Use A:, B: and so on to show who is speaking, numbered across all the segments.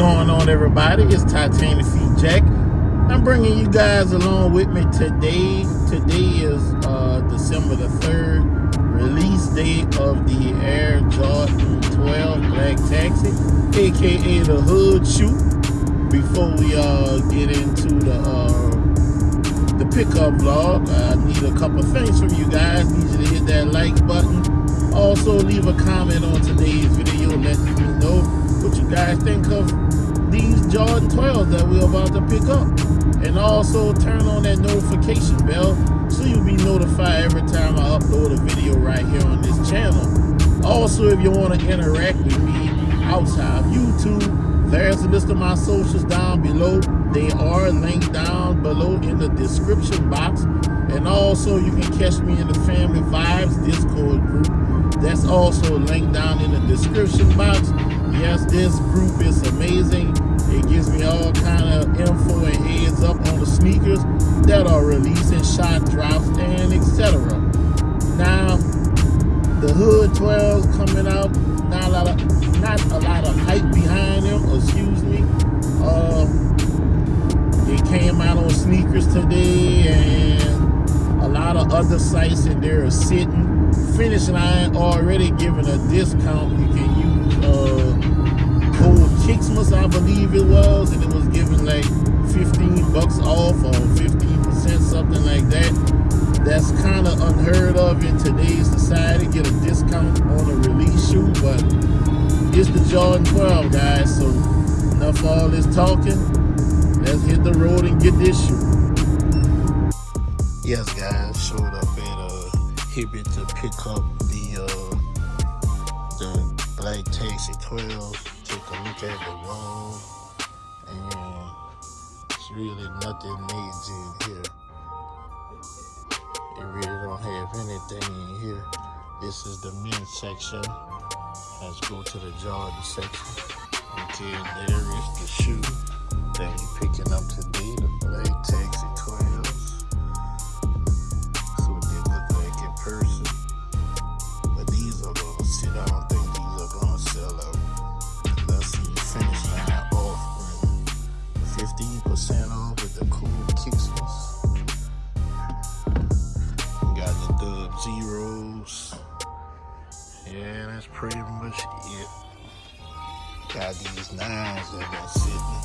A: going on, everybody? It's Titanium Feet Jack. I'm bringing you guys along with me today. Today is uh, December the 3rd, release date of the Air Jordan 12 Black Taxi, aka the Hood Shoe. Before we uh, get into the uh, the pickup vlog, I need a couple things from you guys. Need you to hit that like button. Also, leave a comment on today's video letting me know what you guys think of these Jordan 12s that we're about to pick up. And also turn on that notification bell so you'll be notified every time I upload a video right here on this channel. Also, if you want to interact with me outside of YouTube, there's a list of my socials down below. They are linked down below in the description box. And also, you can catch me in the Family Vibes Discord group. That's also linked down in the description box. Yes, this group is amazing. It gives me all kind of info and heads up on the sneakers that are releasing shock drops and etc. Now, the Hood 12s coming out. Not a lot of not a lot of hype behind them. Excuse me. Uh, it came out on sneakers today, and a lot of other sites in there are sitting. Finish line already giving a discount. You can use. Uh, code I believe it was, and it was giving like 15 bucks off or 15%, something like that. That's kind of unheard of in today's society, get a discount on a release shoe, but it's the Jordan 12, guys, so enough all this talking. Let's hit the road and get this shoe. Yes, guys, showed up at uh, to pick up the uh, the Black Taxi 12 look at the room and it's really nothing major in here. It really don't have anything in here. This is the men's section. Let's go to the Jordan section. Okay, there is the shoe that you're picking up today, the Black Taxi Got these nines that been sitting.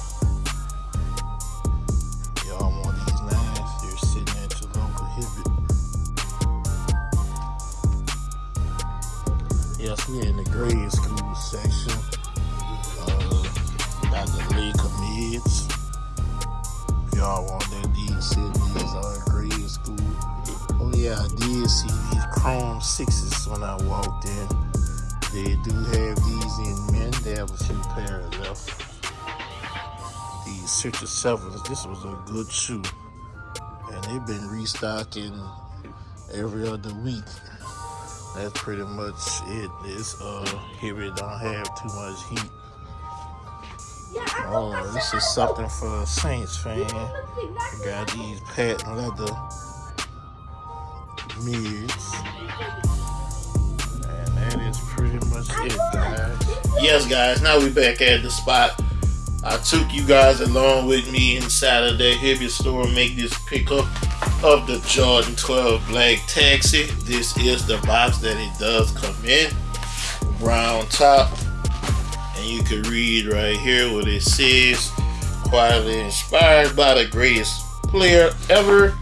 A: Y'all want these nines? They're sitting at your local Hibbett. Yes, we're in the grade school section. Uh, got the mids. If y'all want that, these sitting these are grade school. Oh yeah, I did see these Chrome sixes when I walked in. They do have these in men. They have a few pairs left. These Citrus Sevens. This was a good shoe, and they've been restocking every other week. That's pretty much it. It's uh here it don't have too much heat. Oh, this is something for a Saints fan. Got these patent leather mids. And that is pretty much it, guys. Yes, guys, now we back at the spot. I took you guys along with me inside of that Hibbett store make this pickup of the Jordan 12 Black Taxi. This is the box that it does come in. Brown top. And you can read right here what it says. Quietly inspired by the greatest player ever.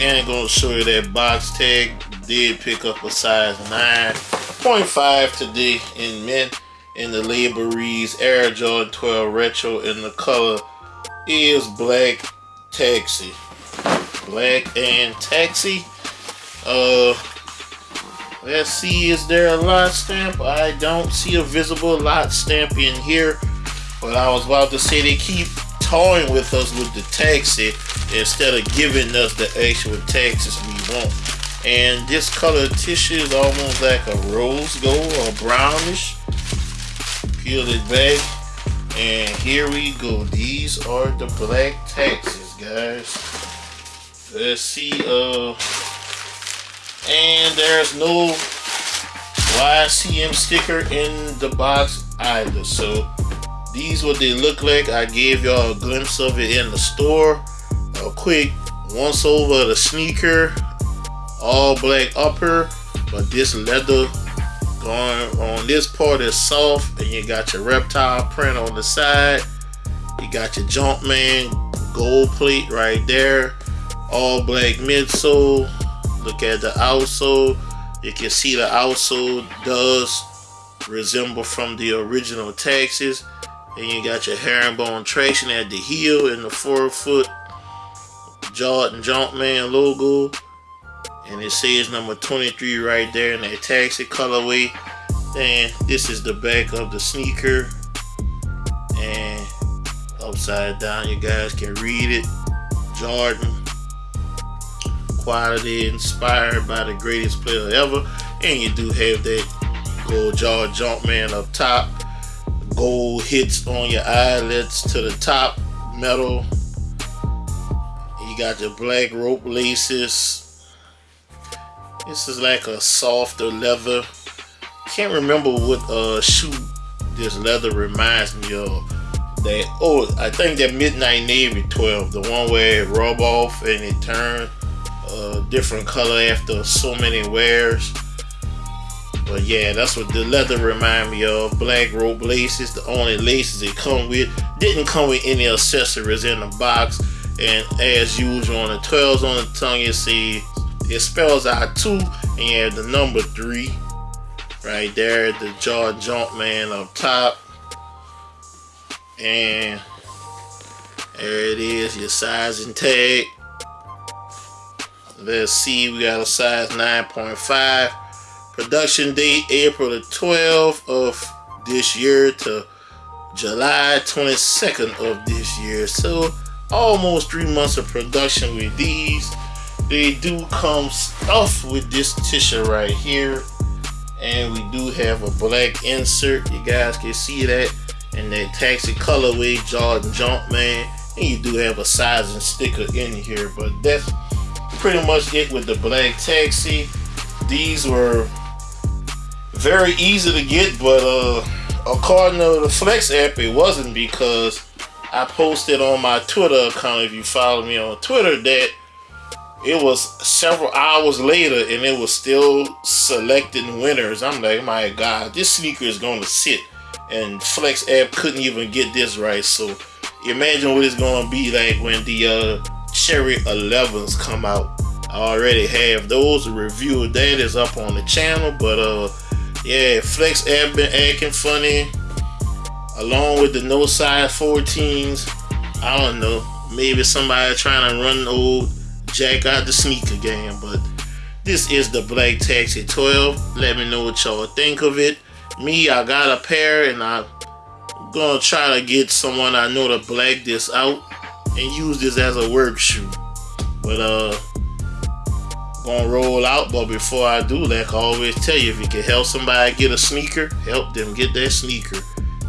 A: And gonna show you that box tag. Did pick up a size 9.5 today in men. In the label Air Jordan 12 Retro and the color is Black Taxi. Black and Taxi. Uh, let's see, is there a lot stamp? I don't see a visible lot stamp in here. But I was about to say they keep toying with us with the taxi instead of giving us the actual taxes we want. And this color tissue is almost like a rose gold or brownish. Peel it back. And here we go. These are the Black Taxis, guys. Let's see. Uh, and there's no YCM sticker in the box either. So these what they look like. I gave y'all a glimpse of it in the store. A quick once over the sneaker all black upper but this leather going on this part is soft and you got your reptile print on the side. You got your Jumpman gold plate right there. All black midsole. Look at the outsole. You can see the outsole does resemble from the original Texas and you got your herringbone traction at the heel and the forefoot Jordan Jumpman logo. And it says number 23 right there in that taxi colorway. And this is the back of the sneaker. And upside down you guys can read it. Jordan quality inspired by the greatest player ever. And you do have that gold jaw Jumpman up top gold hits on your eyelets to the top metal you got your black rope laces this is like a softer leather. Can't remember what uh shoe this leather reminds me of. That oh, I think that Midnight Navy 12, the one where it rub off and it turn a different color after so many wears. But yeah, that's what the leather remind me of. Black rope laces, the only laces it come with. Didn't come with any accessories in the box. And as usual on the 12s on the tongue, you see it spells out two and you have the number three right there the jaw jump man up top and there it is your sizing tag let's see we got a size 9.5 production date April the 12th of this year to July 22nd of this year. So almost three months of production with these. They do come stuffed with this tissue right here. And we do have a black insert. You guys can see that and that taxi colorway Jordan Jumpman and you do have a sizing sticker in here but that's pretty much it with the black taxi. These were very easy to get but uh according to the flex app it wasn't because I posted on my Twitter account if you follow me on Twitter that it was several hours later and it was still selecting winners. I'm like, my God, this sneaker is going to sit. And Flex app couldn't even get this right. So imagine what it's going to be like when the uh, Cherry 11s come out. I already have those. A review that is up on the channel. But uh, yeah, Flex app been acting funny. Along with the no size 14s. I don't know. Maybe somebody trying to run old Jack out the sneaker game, but this is the Black Taxi 12. Let me know what y'all think of it. Me, I got a pair and I'm gonna try to get someone I know to black this out and use this as a work shoe. But uh gonna roll out, but before I do that, I always tell you if you can help somebody get a sneaker, help them get that sneaker.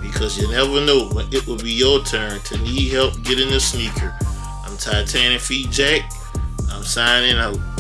A: Because you never know when it will be your turn to need help getting a sneaker. I'm Titanium Feet Jack. I'm signing out.